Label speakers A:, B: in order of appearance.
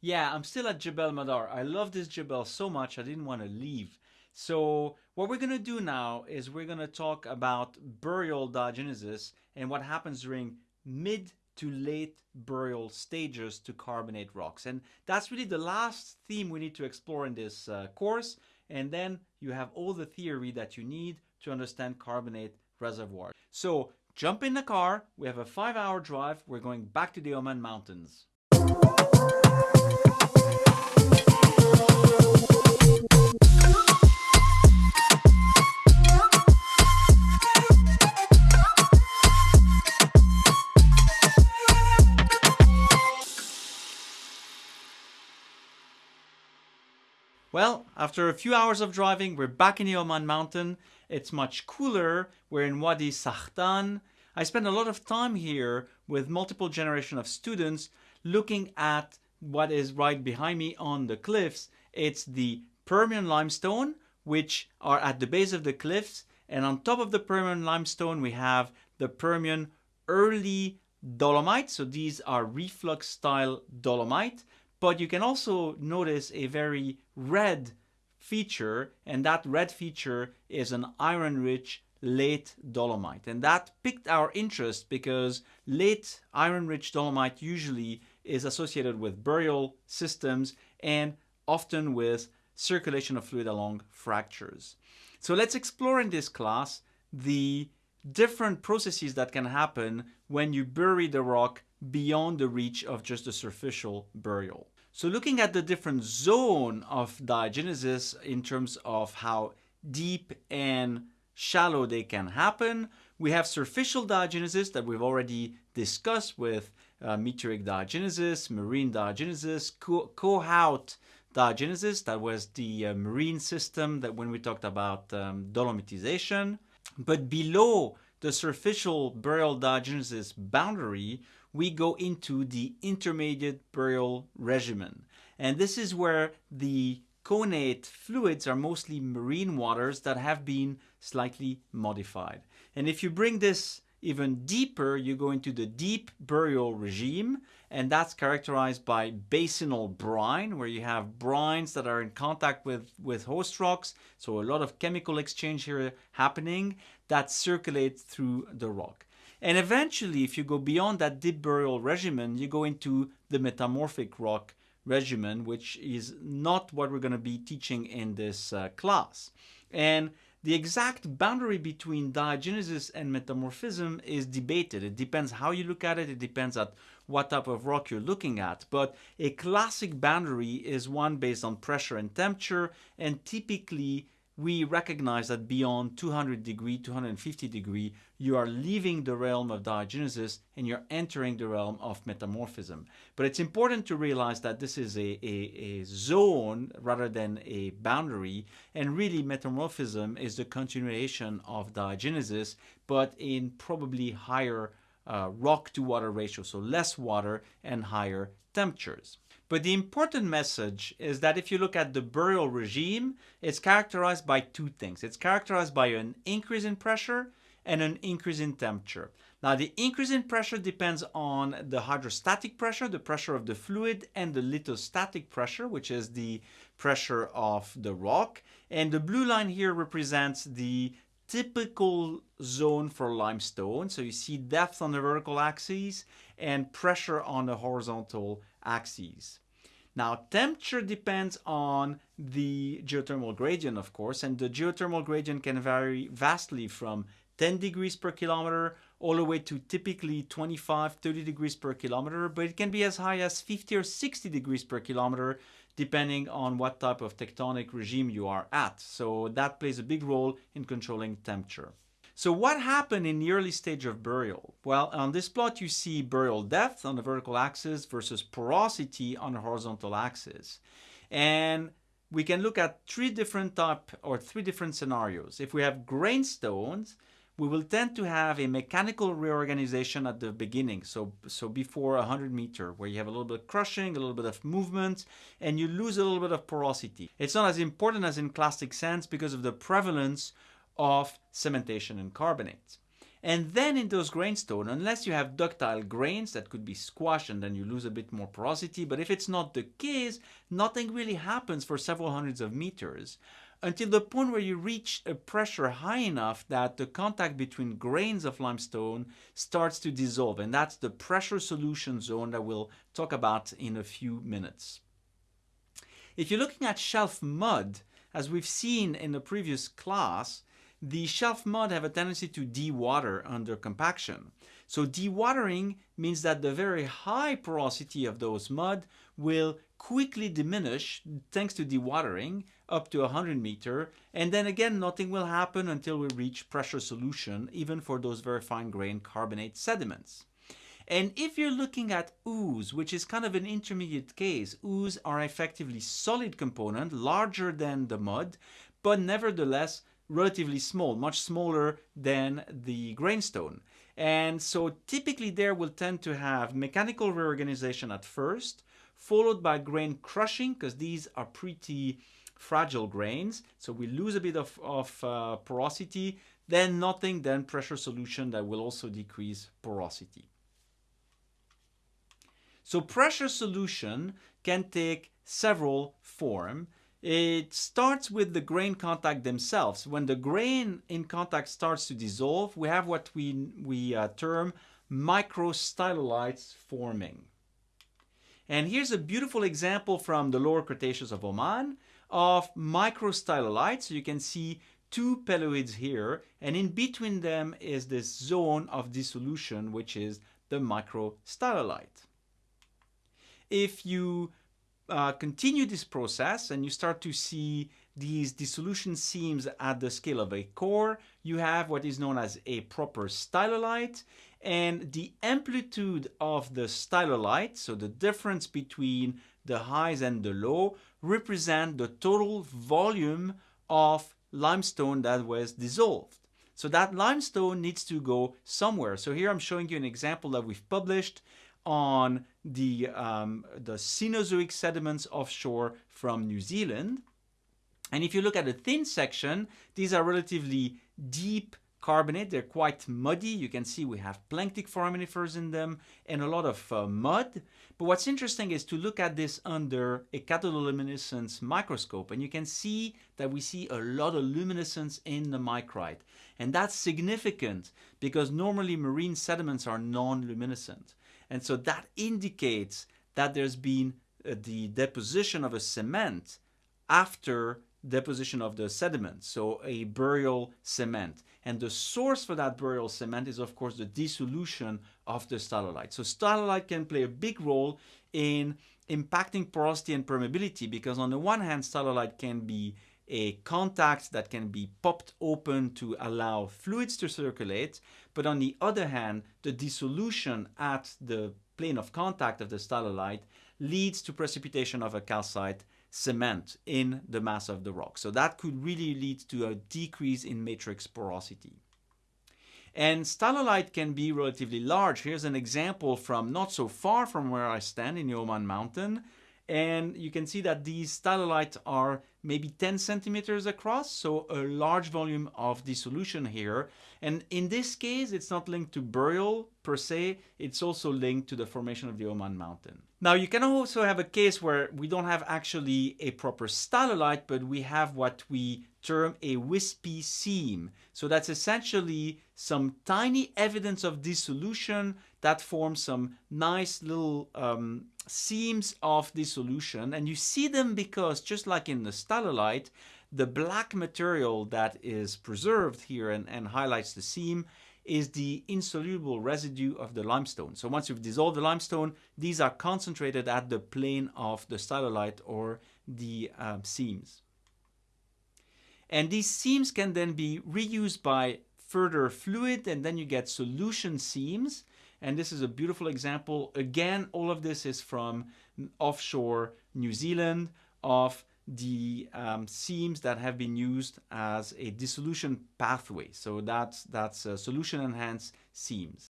A: Yeah, I'm still at Jebel Madar. I love this Jebel so much I didn't want to leave. So what we're going to do now is we're going to talk about burial diagenesis and what happens during mid to late burial stages to carbonate rocks. And that's really the last theme we need to explore in this uh, course. And then you have all the theory that you need to understand carbonate reservoirs. So jump in the car. We have a five hour drive. We're going back to the Oman Mountains. After a few hours of driving, we're back in the Oman mountain. It's much cooler. We're in Wadi Sahtan. I spent a lot of time here with multiple generation of students looking at what is right behind me on the cliffs. It's the Permian limestone, which are at the base of the cliffs. And on top of the Permian limestone, we have the Permian early dolomite. So these are reflux style dolomite. But you can also notice a very red feature, and that red feature is an iron-rich late dolomite. And that piqued our interest because late iron-rich dolomite usually is associated with burial systems and often with circulation of fluid along fractures. So let's explore in this class the different processes that can happen when you bury the rock beyond the reach of just a superficial burial. So looking at the different zone of diagenesis in terms of how deep and shallow they can happen, we have superficial diagenesis that we've already discussed with uh, meteoric diagenesis, marine diagenesis, Kohout diagenesis, that was the uh, marine system that when we talked about um, dolomitization. But below the superficial burial diagenesis boundary, we go into the intermediate burial regimen. And this is where the connate fluids are mostly marine waters that have been slightly modified. And if you bring this even deeper, you go into the deep burial regime, and that's characterized by basinal brine, where you have brines that are in contact with, with host rocks, so a lot of chemical exchange here happening that circulates through the rock. And eventually, if you go beyond that deep burial regimen, you go into the metamorphic rock regimen, which is not what we're going to be teaching in this uh, class. And the exact boundary between diagenesis and metamorphism is debated. It depends how you look at it. It depends at what type of rock you're looking at. But a classic boundary is one based on pressure and temperature. And typically, we recognize that beyond 200 degree, 250 degree, you are leaving the realm of diagenesis and you're entering the realm of metamorphism. But it's important to realize that this is a, a, a zone rather than a boundary, and really metamorphism is the continuation of diagenesis, but in probably higher uh, rock to water ratio, so less water and higher temperatures. But the important message is that if you look at the burial regime, it's characterized by two things. It's characterized by an increase in pressure and an increase in temperature. Now the increase in pressure depends on the hydrostatic pressure, the pressure of the fluid, and the lithostatic pressure, which is the pressure of the rock. And the blue line here represents the typical zone for limestone. So you see depth on the vertical axis and pressure on the horizontal axes. Now, temperature depends on the geothermal gradient, of course, and the geothermal gradient can vary vastly from 10 degrees per kilometer all the way to typically 25, 30 degrees per kilometer, but it can be as high as 50 or 60 degrees per kilometer depending on what type of tectonic regime you are at. So that plays a big role in controlling temperature. So what happened in the early stage of burial? Well, on this plot you see burial depth on the vertical axis versus porosity on the horizontal axis. And we can look at three different type or three different scenarios. If we have grainstones, we will tend to have a mechanical reorganization at the beginning. So, so before 100 meter, where you have a little bit of crushing, a little bit of movement, and you lose a little bit of porosity. It's not as important as in clastic sands because of the prevalence of cementation and carbonates. And then in those grainstone, unless you have ductile grains that could be squashed and then you lose a bit more porosity, but if it's not the case, nothing really happens for several hundreds of meters until the point where you reach a pressure high enough that the contact between grains of limestone starts to dissolve. And that's the pressure solution zone that we'll talk about in a few minutes. If you're looking at shelf mud, as we've seen in the previous class, the shelf mud have a tendency to dewater under compaction. So dewatering means that the very high porosity of those mud will quickly diminish thanks to dewatering up to 100 meter and then again nothing will happen until we reach pressure solution even for those very fine grained carbonate sediments. And if you're looking at ooze, which is kind of an intermediate case, ooze are effectively solid component, larger than the mud, but nevertheless relatively small, much smaller than the grainstone. And so typically there will tend to have mechanical reorganization at first, followed by grain crushing, because these are pretty fragile grains. So we lose a bit of, of uh, porosity, then nothing, then pressure solution that will also decrease porosity. So pressure solution can take several forms it starts with the grain contact themselves. When the grain in contact starts to dissolve, we have what we, we uh, term microstylolites forming. And here's a beautiful example from the lower Cretaceous of Oman of microstylolites. So you can see two peloids here, and in between them is this zone of dissolution, which is the microstylolite. If you uh, continue this process and you start to see these dissolution seams at the scale of a core, you have what is known as a proper stylolite. And the amplitude of the stylolite, so the difference between the highs and the low, represent the total volume of limestone that was dissolved. So that limestone needs to go somewhere. So here I'm showing you an example that we've published on the, um, the Cenozoic sediments offshore from New Zealand. And if you look at the thin section, these are relatively deep carbonate. They're quite muddy. You can see we have planktic foraminifers in them and a lot of uh, mud. But what's interesting is to look at this under a cathodoluminescence microscope and you can see that we see a lot of luminescence in the micrite. And that's significant because normally marine sediments are non-luminescent. And so that indicates that there's been uh, the deposition of a cement after deposition of the sediment, so a burial cement. And the source for that burial cement is of course the dissolution of the stylolite. So stylolite can play a big role in impacting porosity and permeability because on the one hand stylolite can be a contact that can be popped open to allow fluids to circulate. But on the other hand, the dissolution at the plane of contact of the stylolite leads to precipitation of a calcite cement in the mass of the rock. So that could really lead to a decrease in matrix porosity. And stylolite can be relatively large. Here's an example from not so far from where I stand in the Oman mountain. And you can see that these stylolites are maybe 10 centimeters across, so a large volume of dissolution here. And in this case, it's not linked to burial per se, it's also linked to the formation of the Oman mountain. Now you can also have a case where we don't have actually a proper stylolite, but we have what we term a wispy seam. So that's essentially some tiny evidence of dissolution that forms some nice little um, seams of dissolution. And you see them because just like in the stylolite, the black material that is preserved here and, and highlights the seam is the insoluble residue of the limestone. So once you've dissolved the limestone, these are concentrated at the plane of the stylolite or the um, seams. And these seams can then be reused by further fluid and then you get solution seams. And this is a beautiful example. Again, all of this is from offshore New Zealand of the um, seams that have been used as a dissolution pathway. So that's, that's solution enhanced seams.